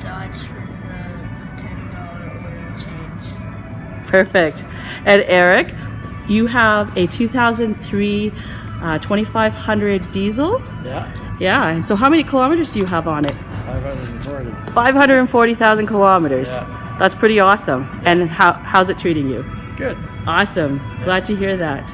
Dodge, for the ten dollar oil change. Perfect. And Eric, you have a 2003 uh, 2500 diesel. Yeah, Yeah. So, how many kilometers do you have on it? 540. 540,000 kilometers. Yeah. That's pretty awesome. And how, how's it treating you? Good. Awesome. Glad to hear that.